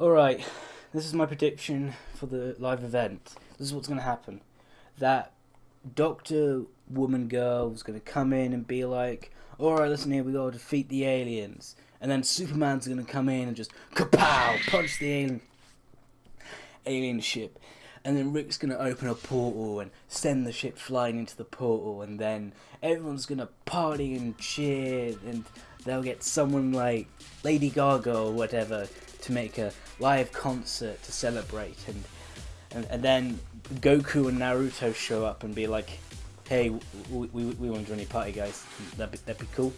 Alright, this is my prediction for the live event. This is what's going to happen. That Doctor Woman Girl is going to come in and be like, Alright, listen here, we got to defeat the aliens. And then Superman's going to come in and just kapow, punch the alien, alien ship. And then Rick's going to open a portal and send the ship flying into the portal. And then everyone's going to party and cheer. And they'll get someone like Lady Gaga or whatever to make a live concert to celebrate. And, and, and then Goku and Naruto show up and be like, hey, we, we, we want to join your party, guys. That'd be, that'd be cool.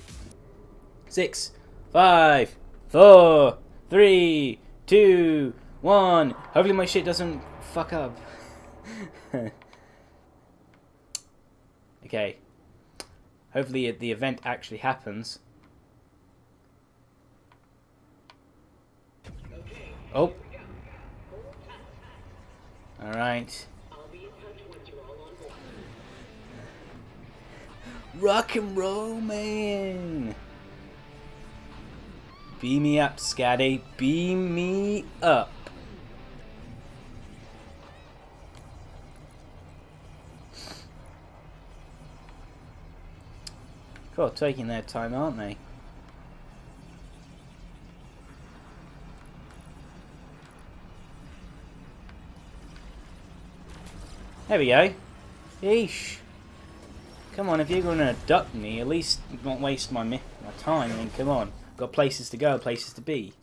Six, five, four, three, two, one. Hopefully my shit doesn't fuck up. okay. Hopefully the event actually happens. Oh. Alright. Rock and roll, man! Beam me up, Scotty. Beam me up. Cool, taking their time, aren't they? There we go. Yeesh. Come on, if you're going to duck me, at least don't waste my my time. I mean, come on. Got places to go, places to be.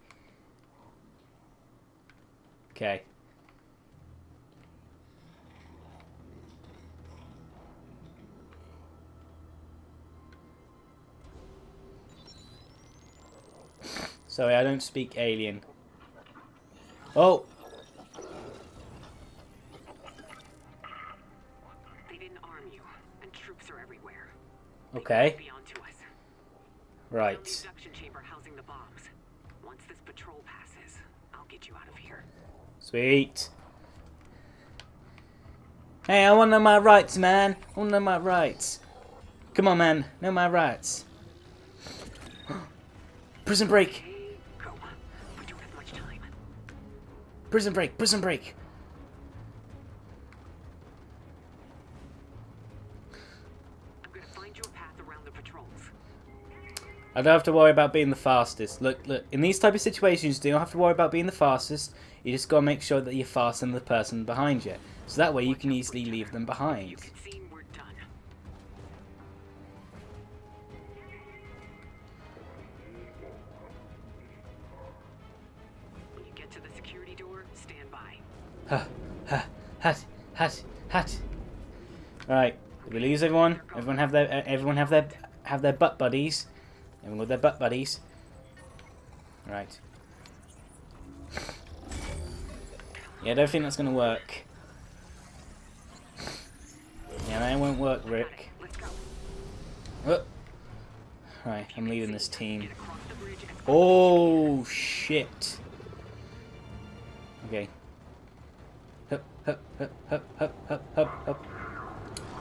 Okay. Sorry, I don't speak alien. Oh! Okay. Right. Sweet. Hey, I want to know my rights, man. I want to know my rights. Come on, man. Know my rights. prison break. Prison break. Prison break. I don't have to worry about being the fastest. Look, look, in these type of situations, you don't have to worry about being the fastest. You just got to make sure that you're faster than the person behind you. So that way you can easily leave them behind. Ha, ha, hat, hat, hat. Right, did we lose everyone? Everyone have their, uh, everyone have their, have their butt buddies. Everyone with their butt buddies. Right. Yeah, I don't think that's to work. Yeah, that won't work, Rick. Oh. Right, I'm leading this team. Oh, shit. Okay. Hup, hup, hup, hup, hup, hup, hup, hup.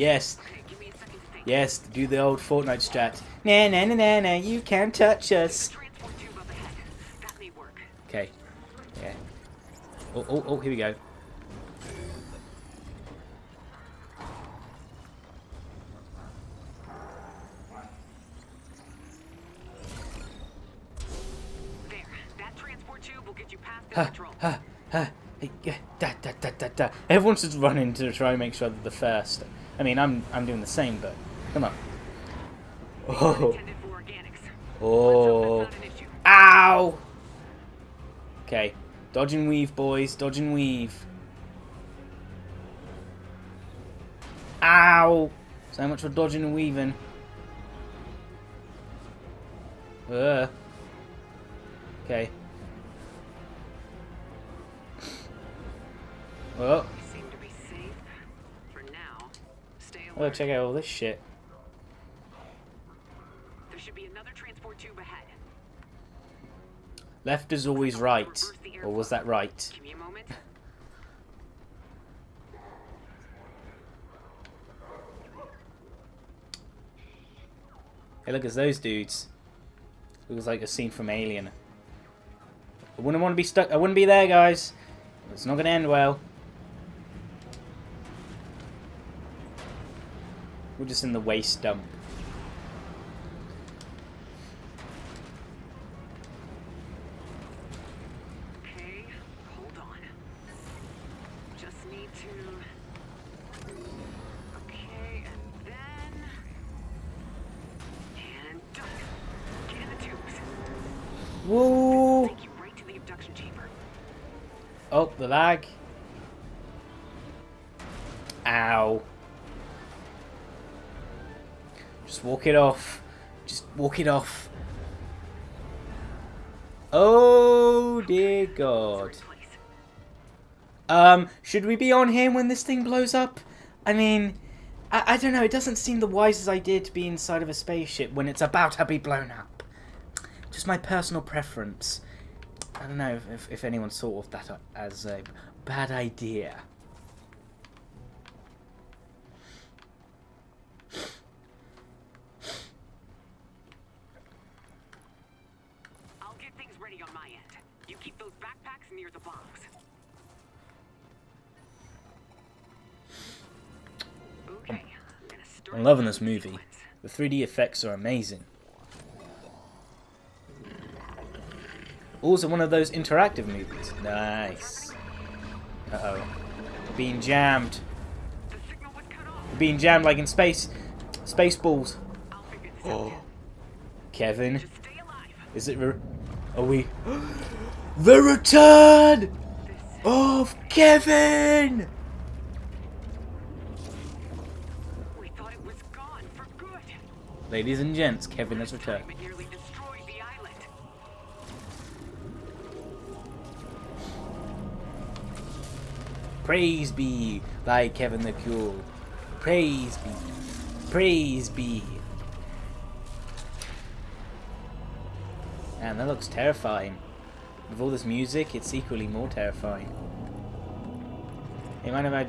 Yes, Yes, do the old Fortnite strat. Na na na na na, you can't touch us. Okay. Yeah. Oh, oh, oh, here we go. Ha, ha, ha. Da, da, da, da, da. Everyone's just running to try and make sure they're the first. I mean, I'm I'm doing the same, but Come on. Oh. Oh. Ow! Okay. Dodge and weave, boys. Dodge and weave. Ow! So much for dodging and weaving. Uh. Okay. Well, Stay oh, check out all this shit. There should be another transport tube ahead. Left is always right. Or was that right? Give me a moment. Hey, look, it's those dudes. Looks like a scene from Alien. I wouldn't want to be stuck. I wouldn't be there, guys. It's not going to end well. We're just in the waste dump. Okay, hold on. Just need to. Okay, and then. And done. Get in the tubes. Whoa! Take you right to the abduction chamber. Oh, the lag. Ow. Just walk it off. Just walk it off. Oh dear God. Um, should we be on him when this thing blows up? I mean, I, I don't know. It doesn't seem the wisest idea to be inside of a spaceship when it's about to be blown up. Just my personal preference. I don't know if, if, anyone thought of that as a bad idea. I'm gonna start I'm loving this movie. The 3D effects are amazing. Also, one of those interactive movies. Nice. Uh oh. Being jammed. The signal was cut off. Being jammed like in space. Spaceballs. I'll figure this out. Oh. Kevin. Just stay alive. Is it. Are we. the return of Kevin! Ladies and gents, Kevin has returned. Praise be thy Kevin the Cool. Praise be. Praise be. Man, that looks terrifying. With all this music, it's equally more terrifying. Hey, mind if I...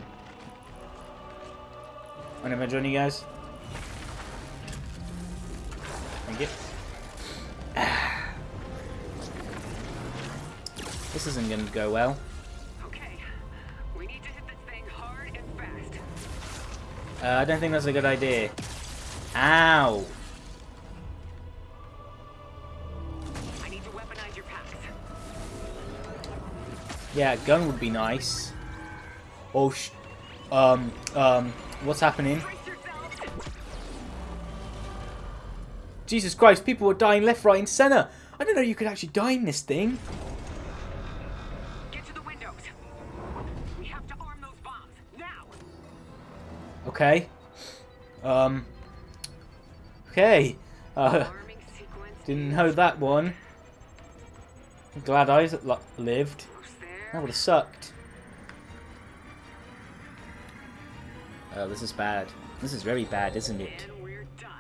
Mind if I join you guys? Thank you. This isn't going to go well. Okay, we need to hit this thing hard and fast. Uh, I don't think that's a good idea. Ow! I need to weaponize your packs. Yeah, a gun would be nice. Oh, sh... Um, um, what's happening? Jesus Christ, people are dying left, right, and centre! I don't know you could actually die in this thing. Get to the windows. We have to arm those bombs now. Okay. Um. Okay. Uh, didn't know that one. Glad I lived. That would have sucked. Oh, this is bad. This is very bad, isn't it? And we're done.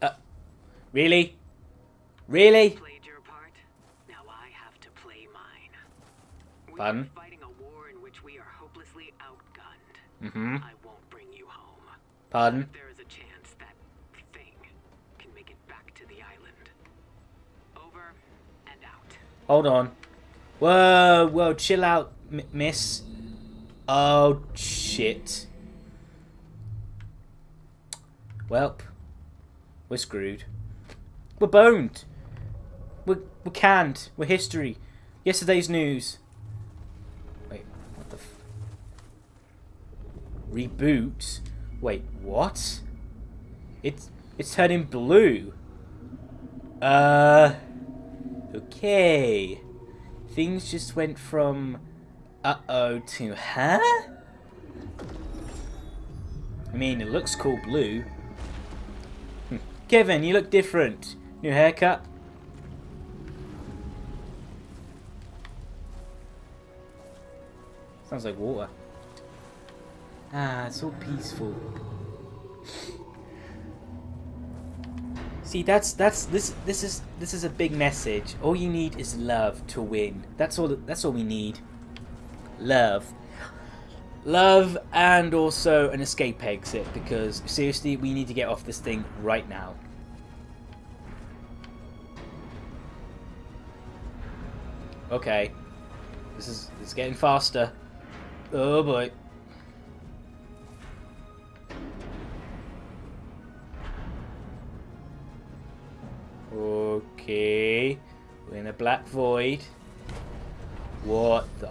Uh, really? Really? Played your part. Now I have to play mine. Pardon? are fighting a war in which we are hopelessly outgunned. Mm-hmm. I won't bring you home. Pardon? There is a chance that thing can make it back to the island. Over and out. Hold on. Whoa, whoa, chill out, miss. Oh, shit. Welp. We're screwed. We're boned. We're, we're canned. We're history. Yesterday's news. Wait, what the f... Reboot? Wait, what? It's, it's turning blue. Uh... Okay. Things just went from uh-oh to huh? I mean, it looks cool blue. Hmm. Kevin, you look different. New haircut. Sounds like water. Ah, it's so peaceful. See, that's that's this this is this is a big message. All you need is love to win. That's all. That's all we need. Love, love, and also an escape exit. Because seriously, we need to get off this thing right now. Okay, this is it's getting faster. Oh boy. Okay. We're in a black void. What the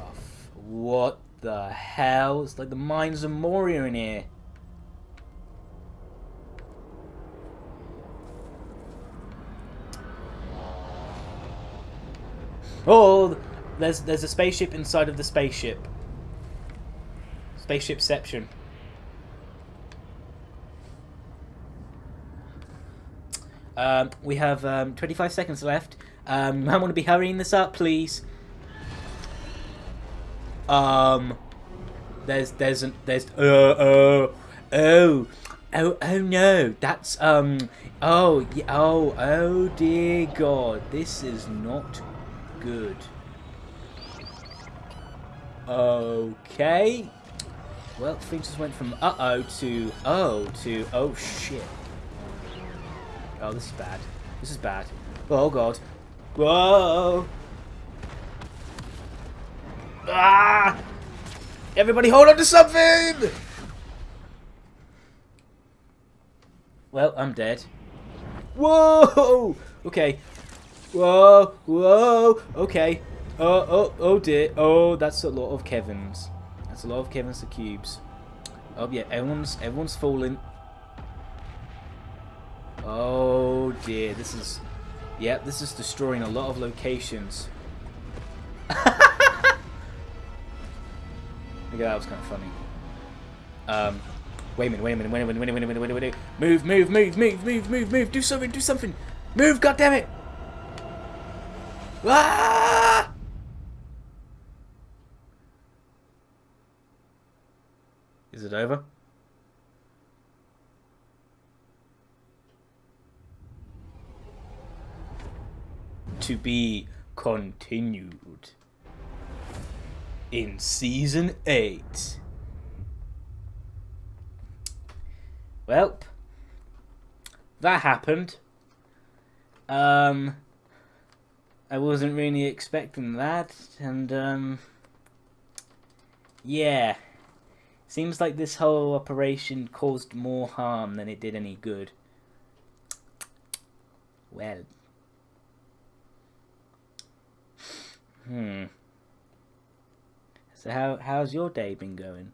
What the hell? It's like the mines of Moria in here. Oh, there's there's a spaceship inside of the spaceship. Spaceshipception. Um, we have um, 25 seconds left. Um, I want to be hurrying this up, please. Um, there's there's an, there's uh oh oh oh oh no that's um oh oh oh dear God this is not good. Okay. Well, things just went from uh-oh to oh to oh shit. Oh, this is bad. This is bad. Oh god. Whoa! Ah! Everybody hold on to something! Well, I'm dead. Whoa! Okay. Whoa! Whoa! Okay. Oh, oh, oh dear. Oh, that's a lot of Kevin's. That's a lot of Kevin's the cubes. Oh yeah, everyone's everyone's falling. Oh dear, this is... Yep, this is destroying a lot of locations. Look at that, was kind of funny. Um, wait a minute, wait a minute, wait a minute, wait a minute, wait a minute, wait a minute. Move, move, move, move, move, move, move. Do something, do something. Move, goddammit! Ah! Is it over? To be continued in season 8. Well, that happened. Um, I wasn't really expecting that, and um, yeah. Seems like this whole operation caused more harm than it did any good. Well. Hmm. So how how's your day been going?